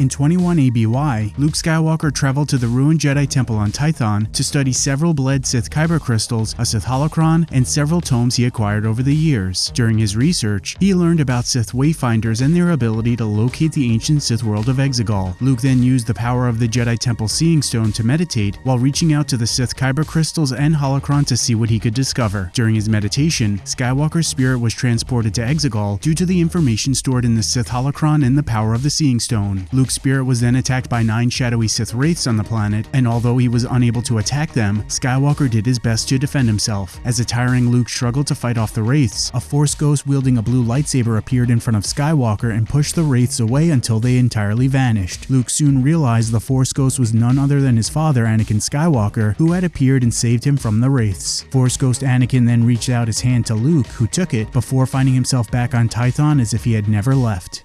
In 21 ABY, Luke Skywalker traveled to the ruined Jedi Temple on Tython to study several bled Sith Kyber crystals, a Sith holocron, and several tomes he acquired over the years. During his research, he learned about Sith Wayfinders and their ability to locate the ancient Sith world of Exegol. Luke then used the power of the Jedi Temple Seeing Stone to meditate while reaching out to the Sith Kyber crystals and holocron to see what he could discover. During his meditation, Skywalker's spirit was transported to Exegol due to the information stored in the Sith holocron and the power of the Seeing Stone. Spirit was then attacked by nine shadowy Sith wraiths on the planet, and although he was unable to attack them, Skywalker did his best to defend himself. As a tiring Luke struggled to fight off the wraiths, a Force ghost wielding a blue lightsaber appeared in front of Skywalker and pushed the wraiths away until they entirely vanished. Luke soon realized the Force ghost was none other than his father, Anakin Skywalker, who had appeared and saved him from the wraiths. Force ghost Anakin then reached out his hand to Luke, who took it before finding himself back on Tython as if he had never left.